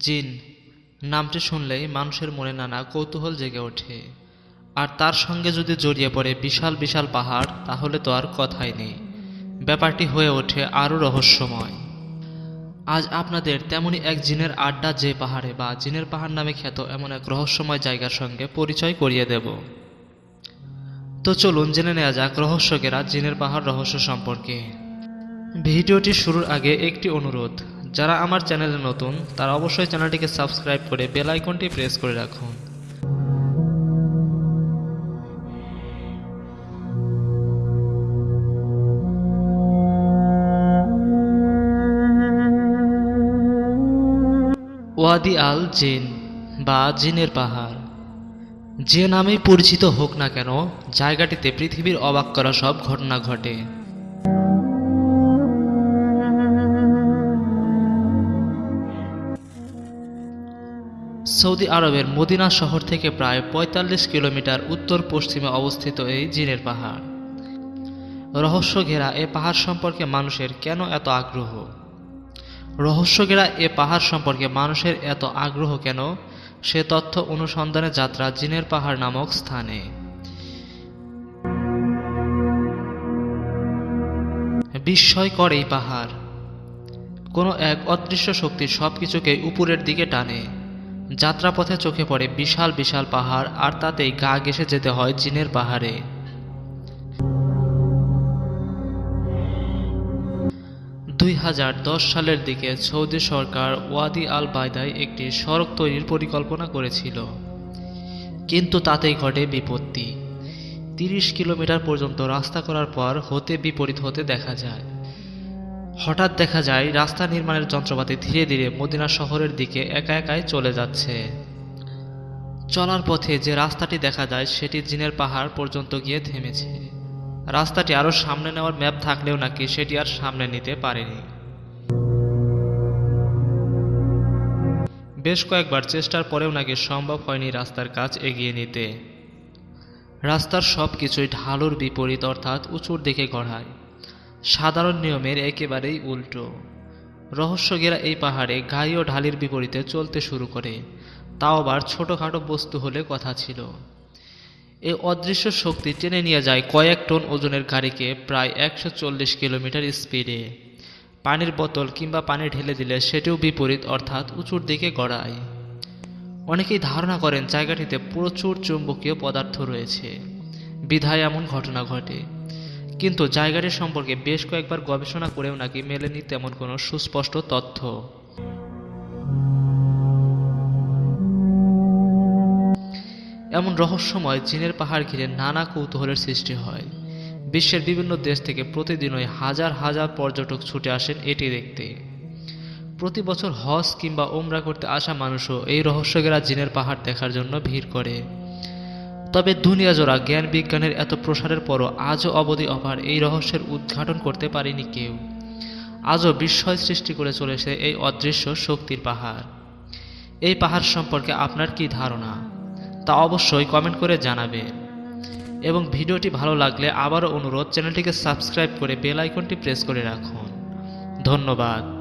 জিন নামটি শুনলেই মানুষের মনে নানা কৌতূহল জেগে ওঠে। আর তার সঙ্গে যদি জড়িয়ে পড়ে বিশাল বিশাল পাহাড়, তাহলে তো আর কথাই নেই। ব্যাপারটি হয়ে ওঠে আরও রহস্যময়। আজ আপনাদের তেমনই এক জিনের আড্ডা যে পাহাড়ে বা জিনের পাহাড় নামে খ্যাত এমন এক রহস্যময় জায়গার সঙ্গে পরিচয় করিয়ে দেব। তো চলুন জেনে নেওয়া যাক রহস্যকেরা জিনের পাহাড় রহস্য সম্পর্কে। ভিডিওটি শুরুর আগে একটি অনুরোধ। যারা আমার চ্যানেলে নতুন, তারা অবশ্যই চ্যানেলটিকে সাবস্ক্রাইব করে বেল আইকনটি প্রেস করে রাখুন। ওয়াদি আল জিন বা জিনের পাহাড়। যে নামেই পরিচিত হোক না কেন, জায়গাটিতে পৃথিবীর অবাক করা সব ঘটনা ঘটে। সৌদি আরবের মদিনা শহর থেকে প্রায় ৪৫ কিলোমিটার উত্তর পশ্চিমে অবস্থিত এই জিনের পাহাড়। রহস্য ঘেরা এ পাহাড় সম্পর্কে মানুষের কেন এত আগ্রহ? রহস্য ঘেরা এ পাহাড় সম্পর্কে মানুষের এত আগ্রহ কেন? সে তথ্য অনুসন্ধানে যাত্রা জিনের পাহাড় নামক স্থানে। বিস্ময়কর এই পাহাড়। কোনো এক অদৃশ্য শক্তি সব সবকিছুকে উপরের দিকে টানে। যাত্রাপথে চোখে পড়ে বিশাল বিশাল পাহাড়, আর তাতেই গা ঘেসে যেতে হয় চীনের পাহাড়ে। দুই হাজার দশ সালের দিকে সৌদি সরকার ওয়াদি আল বায়দায় একটি সড়ক তৈরির পরিকল্পনা করেছিল। কিন্তু তাতেই ঘটে বিপত্তি। তিরিশ কিলোমিটার পর্যন্ত রাস্তা করার পর হতে বিপরীত হতে দেখা যায়। হঠাৎ দেখা যায়, রাস্তা নির্মাণের যন্ত্রপাতি ধীরে ধীরে মদিনা শহরের দিকে একা একাই চলে যাচ্ছে। চলার পথে যে রাস্তাটি দেখা যায়, সেটি জিনের পাহাড় পর্যন্ত গিয়ে থেমেছে। রাস্তাটি আরও সামনে নেওয়ার ম্যাপ থাকলেও নাকি সেটি আর সামনে নিতে পারেনি। বেশ কয়েকবার চেষ্টার পরেও নাকি সম্ভব হয়নি রাস্তার কাজ এগিয়ে নিতে। রাস্তার সব কিছুই ঢালুর বিপরীত, অর্থাৎ উঁচুর দিকে গড়ায়। সাধারণ নিয়মের একেবারেই উল্টো। রহস্যগেরা এই পাহাড়ে গাই ও ঢালির বিপরীতে চলতে শুরু করে। তাও আবার ছোটোখাটো বস্তু হলে কথা ছিল। এই অদৃশ্য শক্তি টেনে নিয়ে যায় কয়েক টন ওজনের গাড়িকে প্রায় একশো চল্লিশ কিলোমিটার স্পিডে। পানির বোতল কিংবা পানি ঢেলে দিলে সেটিও বিপরীত, অর্থাৎ উঁচুর দিকে গড়ায়। অনেকেই ধারণা করেন জায়গাটিতে প্রচুর চুম্বকীয় পদার্থ রয়েছে। বিধায় এমন ঘটনা ঘটে। কিন্তু জায়গাটি সম্পর্কে বেশ কয়েকবার গবেষণা করেও নাকি মেলেনি তেমন কোনো সুস্পষ্ট তথ্য। এমন রহস্যময় চীনের পাহাড় ঘিরে নানা কৌতূহলের সৃষ্টি হয়। বিশ্বের বিভিন্ন দেশ থেকে প্রতিদিনই হাজার হাজার পর্যটক ছুটে আসেন এটি দেখতে। প্রতি বছর হজ কিংবা ওমরা করতে আসা মানুষও এই রহস্যগেরা জিনের পাহাড় দেখার জন্য ভিড় করে। তবে দুনিয়া জোড়া জ্ঞান বিজ্ঞানের এত প্রসারের পরও আজও অবধি অপার এই রহস্যের উদ্ঘাটন করতে পারেনি কেউ। আজও বিস্ময় সৃষ্টি করে চলেছে এই অদৃশ্য শক্তির পাহাড়। এই পাহাড় সম্পর্কে আপনার কি ধারণা? তা অবশ্যই কমেন্ট করে জানাবেন। এবং ভিডিওটি ভালো লাগলে আবারও অনুরোধ, চ্যানেলটিকে সাবস্ক্রাইব করে বেল আইকনটি প্রেস করে রাখুন। ধন্যবাদ।